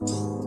you